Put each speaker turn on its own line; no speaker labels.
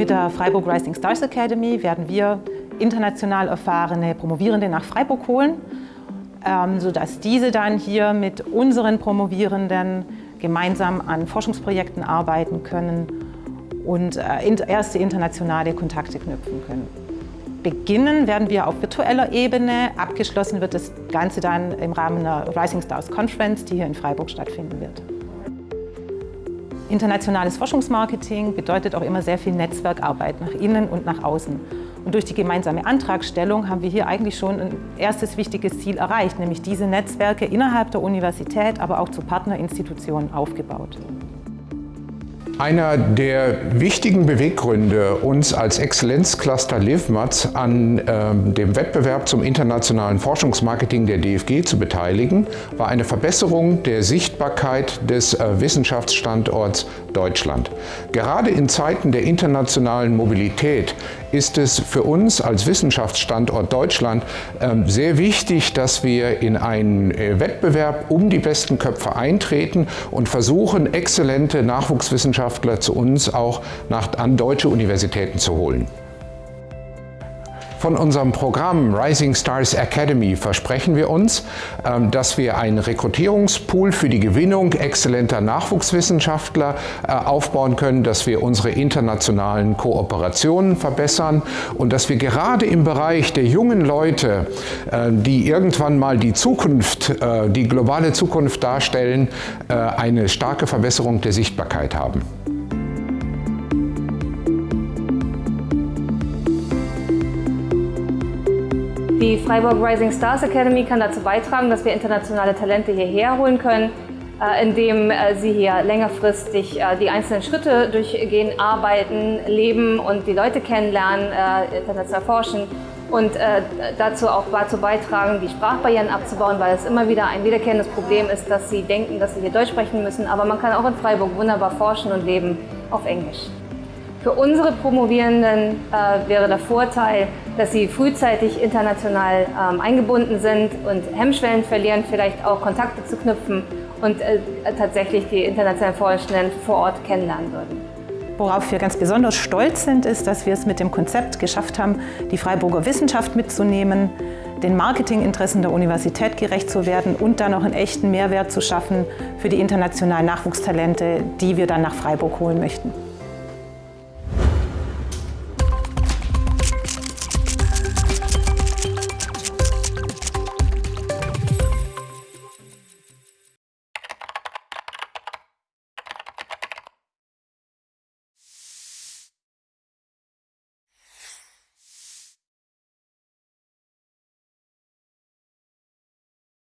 Mit der Freiburg Rising Stars Academy werden wir international erfahrene Promovierende nach Freiburg holen, ähm, sodass diese dann hier mit unseren Promovierenden gemeinsam an Forschungsprojekten arbeiten können und äh, erste internationale Kontakte knüpfen können. Beginnen werden wir auf virtueller Ebene, abgeschlossen wird das Ganze dann im Rahmen der Rising Stars Conference, die hier in Freiburg stattfinden wird. Internationales Forschungsmarketing bedeutet auch immer sehr viel Netzwerkarbeit nach innen und nach außen. Und durch die gemeinsame Antragstellung haben wir hier eigentlich schon ein erstes wichtiges Ziel erreicht, nämlich diese Netzwerke innerhalb der Universität, aber auch zu Partnerinstitutionen aufgebaut.
Einer der wichtigen Beweggründe, uns als Exzellenzcluster LIVMATS an äh, dem Wettbewerb zum internationalen Forschungsmarketing der DFG zu beteiligen, war eine Verbesserung der Sichtbarkeit des äh, Wissenschaftsstandorts Deutschland. Gerade in Zeiten der internationalen Mobilität ist es für uns als Wissenschaftsstandort Deutschland äh, sehr wichtig, dass wir in einen äh, Wettbewerb um die besten Köpfe eintreten und versuchen, exzellente Nachwuchswissenschaftler Wissenschaftler zu uns auch an deutsche Universitäten zu holen. Von unserem Programm Rising Stars Academy versprechen wir uns, ähm, dass wir einen Rekrutierungspool für die Gewinnung exzellenter Nachwuchswissenschaftler äh, aufbauen können, dass wir unsere internationalen Kooperationen verbessern und dass wir gerade im Bereich der jungen Leute, äh, die irgendwann mal die Zukunft, äh, die globale Zukunft darstellen, eine starke Verbesserung der Sichtbarkeit haben.
Die Freiburg Rising Stars Academy kann dazu beitragen, dass wir internationale Talente hierher holen können, äh, indem äh, sie hier längerfristig äh, die einzelnen Schritte durchgehen, arbeiten, leben und die Leute kennenlernen, international forschen und dazu auch dazu beitragen, die Sprachbarrieren abzubauen, weil es immer wieder ein wiederkehrendes Problem ist, dass sie denken, dass sie hier Deutsch sprechen müssen, aber man kann auch in Freiburg wunderbar forschen und leben auf Englisch. Für unsere Promovierenden äh, wäre der Vorteil, dass sie frühzeitig international ähm, eingebunden sind und Hemmschwellen verlieren, vielleicht auch Kontakte zu knüpfen und äh, tatsächlich die internationalen Forschenden vor Ort kennenlernen würden.
Worauf wir ganz besonders stolz sind, ist, dass wir es mit dem Konzept geschafft haben, die Freiburger Wissenschaft mitzunehmen, den Marketinginteressen der Universität gerecht zu werden und dann auch einen echten Mehrwert zu schaffen für die internationalen Nachwuchstalente, die wir dann nach Freiburg holen möchten.